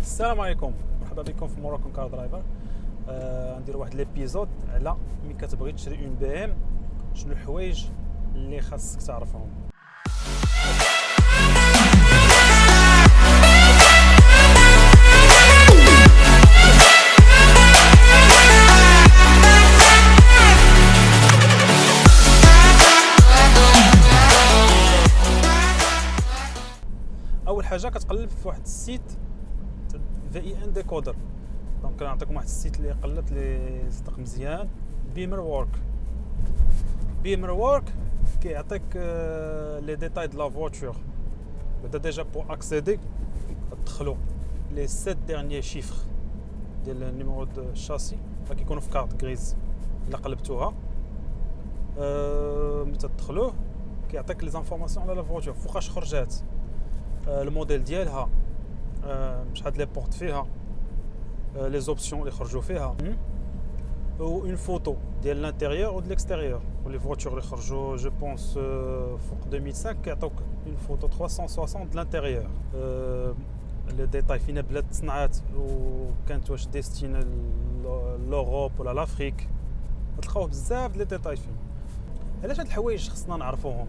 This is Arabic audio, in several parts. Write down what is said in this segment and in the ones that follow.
السلام عليكم. مرحبا بكم في Moroccan Car Driver. آه ندير واحد l'épisode على ملي كتبغي تشري une BM. شنو الحوايج اللي خاصك تعرفهم؟ أول حاجة كتقلب في واحد ال site VIN decoder. donc نعطيكم واحد ال site اللي قلبت لي صدق مزيان. Bimmer Work. Bimmer Work كيعطيك les détails de la voiture. بدا déjà pour accéder تدخلوا les sept derniers chiffres ديال ال numéro de ال châssis كيكونوا في carte grise إلا قلبتوها. أه ملي تدخلوه كيعطيك les informations على la voiture. فوقاش خرجات؟ الموديل ديالها. شحال les portes فيها les options اللي خرجوا فيها و une photo ديال l'intérieur و ديال l'extérieur و les voitures اللي خرجوا je pense فوق 2005 كيعطوك une photo 360 د l'intérieur les détails فين بلاد تصنعات وكانت واش destinée l'Europe ولا l'Afrique تلقاوه بزاف les détails فيه علاش هاد الحوايج خصنا نعرفوهم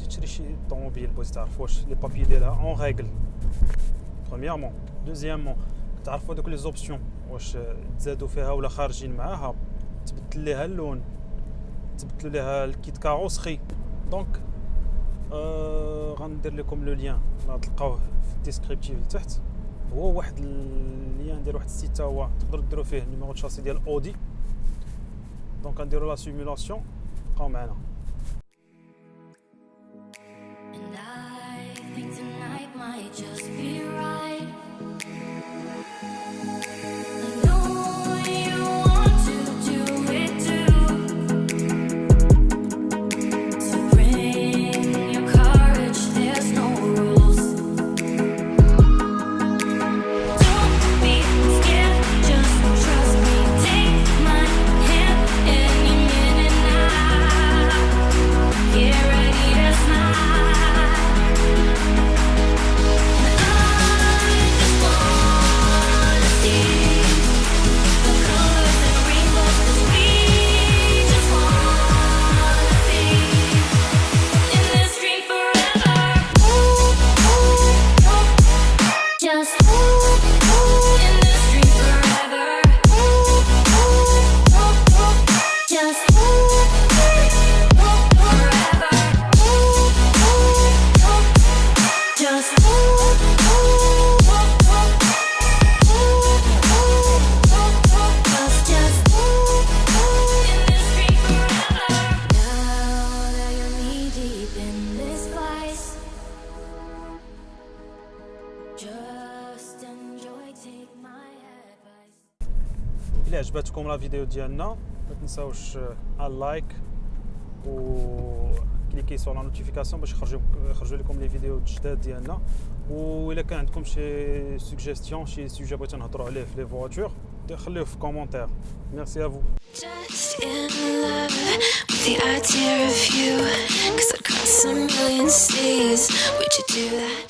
بغيتي تشري شي طوموبيل بغيتي تعرف واش les papiers ديالها en règle premièrement deuxièmement تعرفوا دوك les options واش تزادوا فيها ولا خارجين معاها تبدل ليها اللون تبدلوا ليها ال kit carrosserie donc آه غندير لكم le lien تلقاوه في ال descriptif لتحت هو واحد ال lien ديال واحد ال site هو تقدروا ديروا فيه numéro châssis ديال Audi donc غنديروا la simulation بقاو معنا الى عجبتكم لا فيديو ديالنا ما تنساوش اللايك و كليكي سور لا نوتيفيكاسيون باش يخرجوا يخرجوا لكم لي فيديو الجداد ديالنا الا كان عندكم شي سوجيستيون شي سوجي بغيتو نهضروا عليه في لي فواتور خليوه في كومونتير ميرسي ا فو Just in love with the idea of you Cause across a million seas Would you do that?